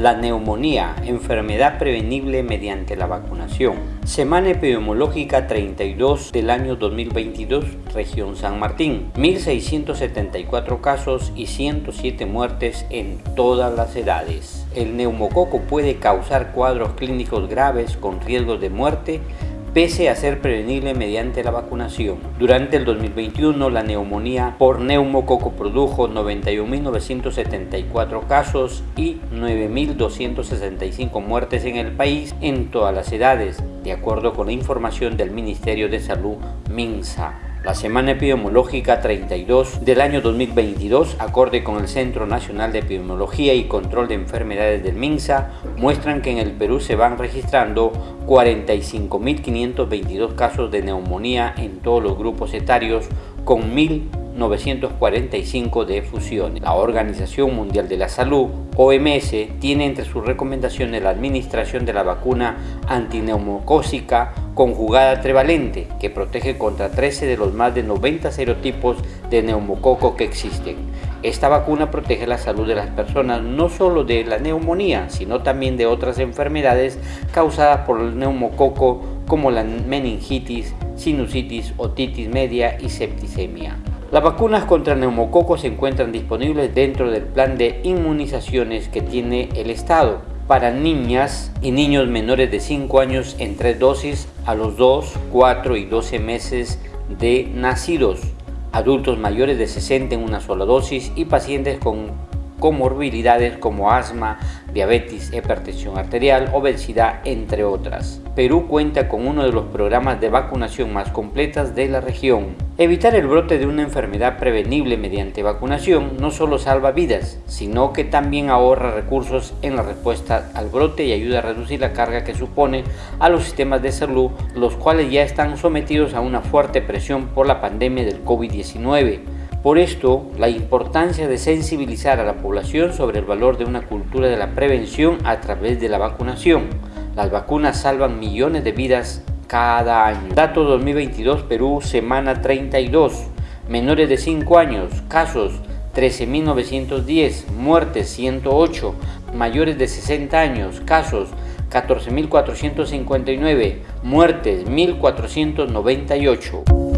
La neumonía, enfermedad prevenible mediante la vacunación. Semana epidemiológica 32 del año 2022, región San Martín. 1.674 casos y 107 muertes en todas las edades. El neumococo puede causar cuadros clínicos graves con riesgos de muerte pese a ser prevenible mediante la vacunación. Durante el 2021, la neumonía por neumococo produjo 91.974 casos y 9.265 muertes en el país en todas las edades, de acuerdo con la información del Ministerio de Salud MINSA. La semana epidemiológica 32 del año 2022, acorde con el Centro Nacional de Epidemiología y Control de Enfermedades del MINSA, muestran que en el Perú se van registrando 45.522 casos de neumonía en todos los grupos etarios, con 1.945 de fusiones. La Organización Mundial de la Salud, OMS, tiene entre sus recomendaciones la administración de la vacuna antineumocósica conjugada trivalente, que protege contra 13 de los más de 90 serotipos de neumococo que existen. Esta vacuna protege la salud de las personas no solo de la neumonía, sino también de otras enfermedades causadas por el neumococo como la meningitis, sinusitis, otitis media y septicemia. Las vacunas contra neumococo se encuentran disponibles dentro del plan de inmunizaciones que tiene el Estado para niñas y niños menores de 5 años en tres dosis a los 2, 4 y 12 meses de nacidos, adultos mayores de 60 en una sola dosis y pacientes con comorbilidades como asma, diabetes, hipertensión arterial, obesidad, entre otras. Perú cuenta con uno de los programas de vacunación más completas de la región. Evitar el brote de una enfermedad prevenible mediante vacunación no solo salva vidas, sino que también ahorra recursos en la respuesta al brote y ayuda a reducir la carga que supone a los sistemas de salud, los cuales ya están sometidos a una fuerte presión por la pandemia del COVID-19. Por esto, la importancia de sensibilizar a la población sobre el valor de una cultura de la prevención a través de la vacunación. Las vacunas salvan millones de vidas cada año. Dato 2022 Perú, semana 32. Menores de 5 años, casos 13.910, muertes 108. Mayores de 60 años, casos 14.459, muertes 1.498.